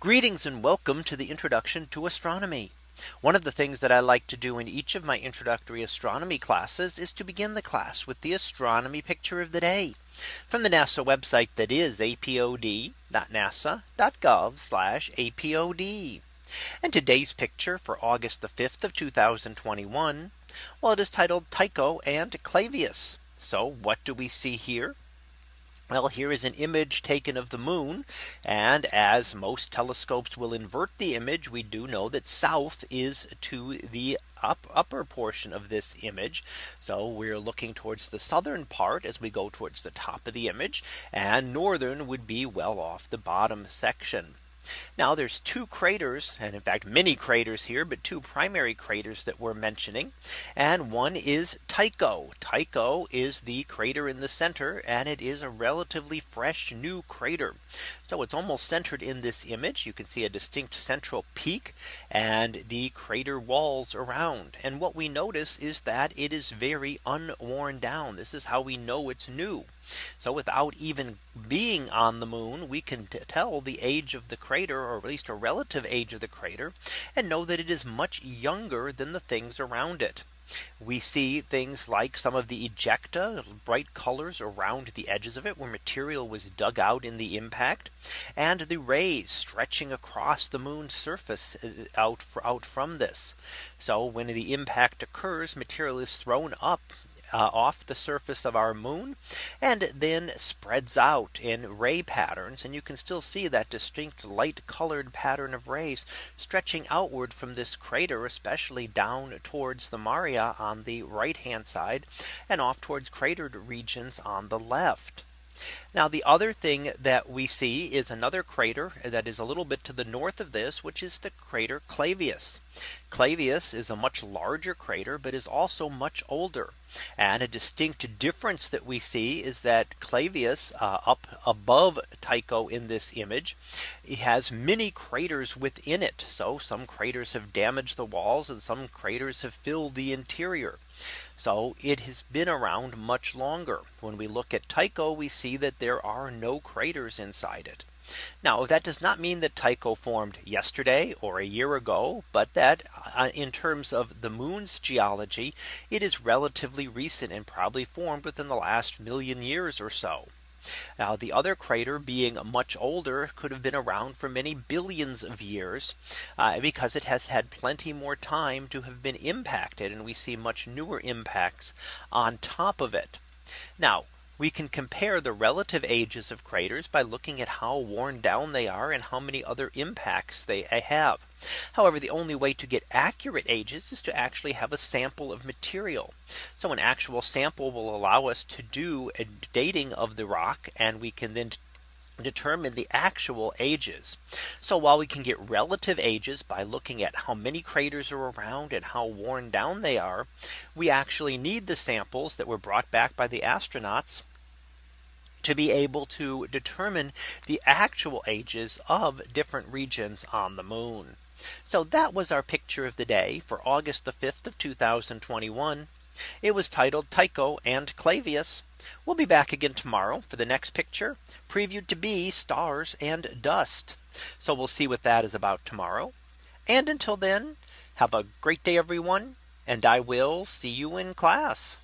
Greetings and welcome to the introduction to astronomy. One of the things that I like to do in each of my introductory astronomy classes is to begin the class with the astronomy picture of the day from the NASA website that is apod.nasa.gov apod. And today's picture for August the 5th of 2021. Well, it is titled Tycho and Clavius. So what do we see here? Well, here is an image taken of the moon. And as most telescopes will invert the image, we do know that south is to the up upper portion of this image. So we're looking towards the southern part as we go towards the top of the image and northern would be well off the bottom section. Now there's two craters and in fact many craters here but two primary craters that we're mentioning. And one is Tycho. Tycho is the crater in the center and it is a relatively fresh new crater so it's almost centered in this image. You can see a distinct central peak and the crater walls around. And what we notice is that it is very unworn down. This is how we know it's new. So without even being on the moon, we can tell the age of the crater or at least a relative age of the crater and know that it is much younger than the things around it. We see things like some of the ejecta bright colors around the edges of it where material was dug out in the impact and the rays stretching across the moon's surface uh, out out from this. So when the impact occurs material is thrown up uh, off the surface of our moon and then spreads out in ray patterns and you can still see that distinct light colored pattern of rays stretching outward from this crater especially down towards the Maria on the right hand side and off towards cratered regions on the left. Now the other thing that we see is another crater that is a little bit to the north of this, which is the crater Clavius. Clavius is a much larger crater, but is also much older. And a distinct difference that we see is that Clavius uh, up above Tycho in this image, has many craters within it. So some craters have damaged the walls and some craters have filled the interior. So it has been around much longer. When we look at Tycho, we see that there are no craters inside it. Now that does not mean that Tycho formed yesterday or a year ago, but that uh, in terms of the moon's geology, it is relatively recent and probably formed within the last million years or so. Now the other crater being much older could have been around for many billions of years uh, because it has had plenty more time to have been impacted and we see much newer impacts on top of it. Now we can compare the relative ages of craters by looking at how worn down they are and how many other impacts they have. However, the only way to get accurate ages is to actually have a sample of material. So an actual sample will allow us to do a dating of the rock and we can then determine the actual ages. So while we can get relative ages by looking at how many craters are around and how worn down they are, we actually need the samples that were brought back by the astronauts to be able to determine the actual ages of different regions on the moon. So that was our picture of the day for August the 5th of 2021. It was titled Tycho and Clavius. We'll be back again tomorrow for the next picture previewed to be stars and dust. So we'll see what that is about tomorrow. And until then, have a great day, everyone. And I will see you in class.